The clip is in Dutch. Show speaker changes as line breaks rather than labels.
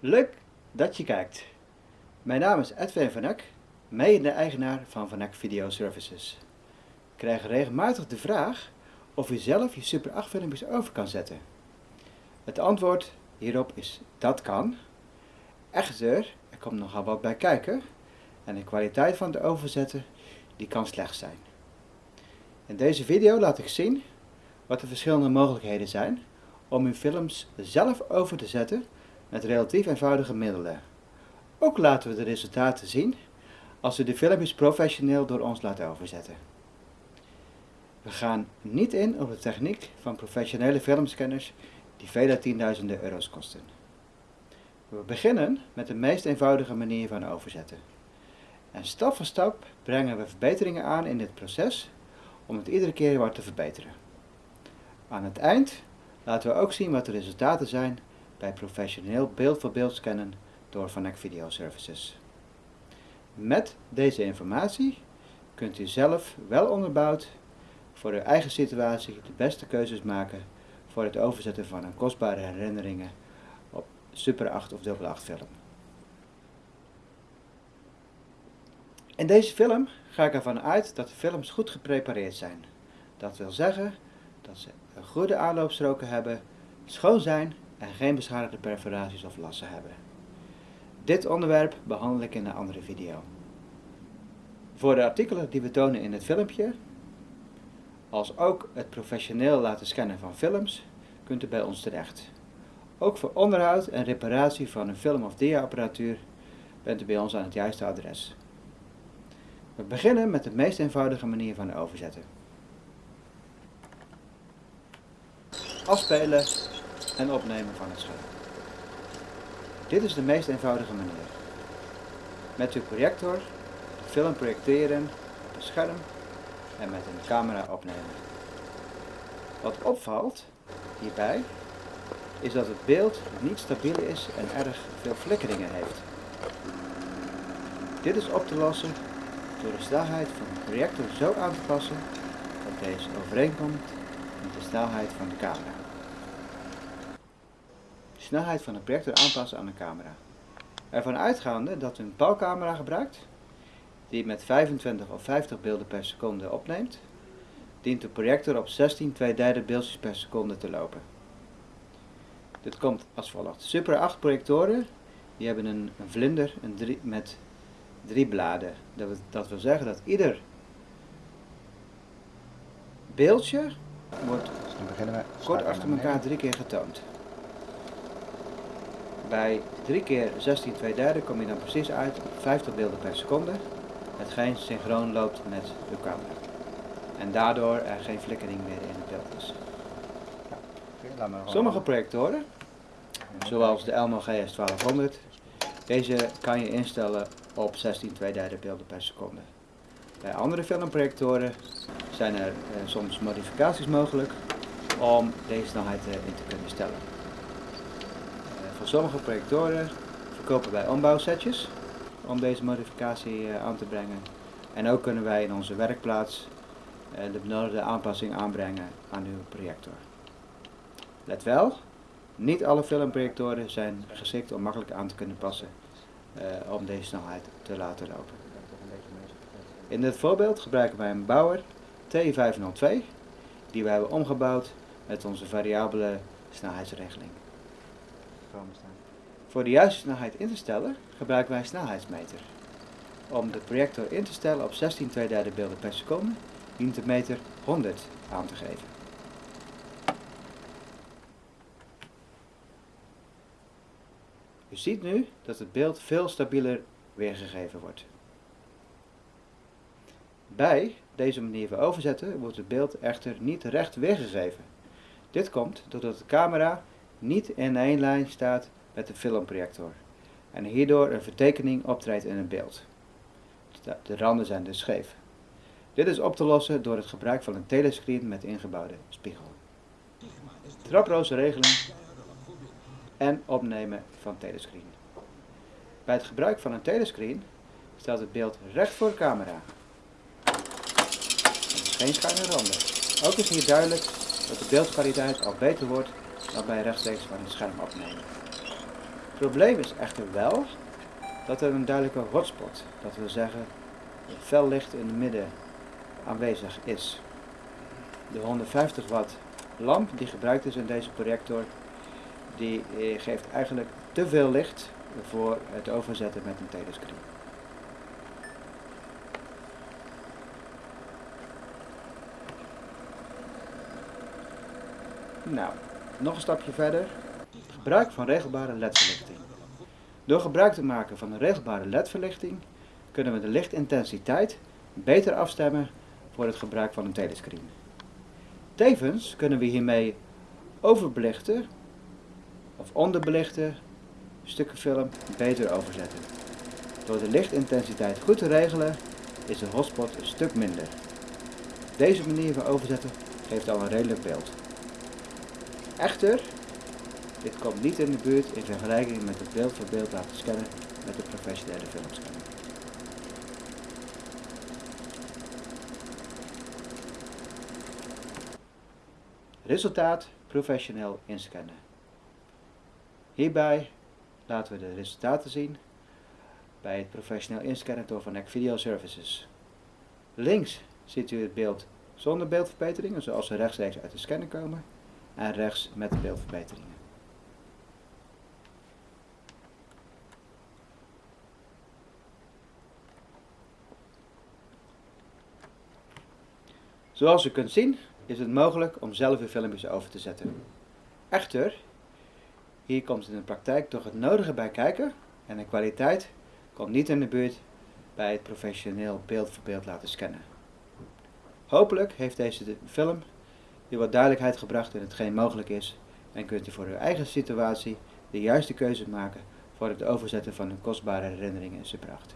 Leuk dat je kijkt. Mijn naam is Edwin van Eck, mede-eigenaar van Van Eck Video Services. Ik krijg regelmatig de vraag of u zelf je Super 8 filmpjes over kan zetten. Het antwoord hierop is dat kan. Echter, er komt nogal wat bij kijken en de kwaliteit van het overzetten die kan slecht zijn. In deze video laat ik zien wat de verschillende mogelijkheden zijn om uw films zelf over te zetten met relatief eenvoudige middelen. Ook laten we de resultaten zien als u de filmpjes professioneel door ons laat overzetten. We gaan niet in op de techniek van professionele filmscanners die vele tienduizenden euro's kosten. We beginnen met de meest eenvoudige manier van overzetten. En stap voor stap brengen we verbeteringen aan in dit proces om het iedere keer wat te verbeteren. Aan het eind laten we ook zien wat de resultaten zijn bij professioneel beeld-voor-beeld scannen door Vanek Video Services. Met deze informatie kunt u zelf wel onderbouwd voor uw eigen situatie de beste keuzes maken voor het overzetten van een kostbare herinneringen op Super 8 of Double 8 film. In deze film ga ik ervan uit dat de films goed geprepareerd zijn. Dat wil zeggen dat ze goede aanloopstroken hebben, schoon zijn en geen beschadigde perforaties of lassen hebben. Dit onderwerp behandel ik in een andere video. Voor de artikelen die we tonen in het filmpje, als ook het professioneel laten scannen van films, kunt u bij ons terecht. Ook voor onderhoud en reparatie van een film- of dia-apparatuur bent u bij ons aan het juiste adres. We beginnen met de meest eenvoudige manier van overzetten. Afspelen en opnemen van het scherm. Dit is de meest eenvoudige manier. Met uw projector de film projecteren op een scherm en met een camera opnemen. Wat opvalt hierbij is dat het beeld niet stabiel is en erg veel flikkeringen heeft. Dit is op te lossen door de snelheid van de projector zo aan te passen dat deze overeenkomt met de snelheid van de camera snelheid van de projector aanpassen aan de camera. Ervan uitgaande dat u een pauwcamera gebruikt, die met 25 of 50 beelden per seconde opneemt, dient de projector op 16 2 derde beeldjes per seconde te lopen. Dit komt als volgt. Super 8 projectoren die hebben een, een vlinder een drie, met drie bladen. Dat, dat wil zeggen dat ieder beeldje wordt dus kort achter elkaar drie keer getoond. Bij 3 keer 16 2 derde kom je dan precies uit op 50 beelden per seconde, hetgeen synchroon loopt met uw camera. En daardoor er geen flikkering meer in het beeld is. Sommige projectoren, zoals de Elmo GS 1200, deze kan je instellen op 16 2 derde beelden per seconde. Bij andere filmprojectoren zijn er eh, soms modificaties mogelijk om deze snelheid eh, in te kunnen stellen. Voor sommige projectoren verkopen wij ombouwsetjes om deze modificatie eh, aan te brengen. En ook kunnen wij in onze werkplaats eh, de benodigde aanpassing aanbrengen aan uw projector. Let wel, niet alle filmprojectoren zijn geschikt om makkelijk aan te kunnen passen uh, om deze snelheid te laten lopen. In dit voorbeeld gebruiken wij een Bauer T502 die we hebben omgebouwd met onze variabele snelheidsregeling Voor de juiste snelheid in te stellen gebruiken wij een snelheidsmeter. Om de projector in te stellen op 16 2 derde beelden per seconde dient de meter 100 aan te geven. U ziet nu dat het beeld veel stabieler weergegeven wordt. Bij deze manier van overzetten wordt het beeld echter niet recht weergegeven. Dit komt doordat de camera niet in één lijn staat met de filmprojector en hierdoor een vertekening optreedt in het beeld. De randen zijn dus scheef. Dit is op te lossen door het gebruik van een telescreen met ingebouwde spiegel. Traproze regeling en opnemen van telescreen. Bij het gebruik van een telescreen staat het beeld recht voor de camera. geen schuine randen. Ook is hier duidelijk dat de beeldkwaliteit al beter wordt dan bij rechtstreeks van het scherm opnemen. probleem is echter wel dat er een duidelijke hotspot, dat wil zeggen fel licht in het midden aanwezig is. De 150 watt lamp die gebruikt is in deze projector, die eh, geeft eigenlijk te veel licht voor het overzetten met een telescreen. Nou, nog een stapje verder. Gebruik van regelbare ledverlichting. Door gebruik te maken van een regelbare ledverlichting kunnen we de lichtintensiteit beter afstemmen voor het gebruik van een telescreen. Tevens kunnen we hiermee overbelichte of onderbelichte stukken film beter overzetten. Door de lichtintensiteit goed te regelen is de hotspot een stuk minder. Deze manier van overzetten geeft al een redelijk beeld. Echter, dit komt niet in de buurt in vergelijking met het beeld voor beeld laten scannen met de professionele filmscanner. Resultaat professioneel inscannen. Hierbij laten we de resultaten zien bij het professioneel inscannen door Van Video Services. Links ziet u het beeld zonder beeldverbeteringen, zoals ze rechtstreeks uit de scanner komen, en rechts met beeldverbeteringen. Zoals u kunt zien is het mogelijk om zelf uw filmpjes over te zetten. Echter, hier komt in de praktijk toch het nodige bij kijken en de kwaliteit komt niet in de buurt bij het professioneel beeld voor beeld laten scannen. Hopelijk heeft deze film u wat duidelijkheid gebracht in hetgeen mogelijk is en kunt u voor uw eigen situatie de juiste keuze maken voor het overzetten van uw kostbare herinneringen in zijn pracht.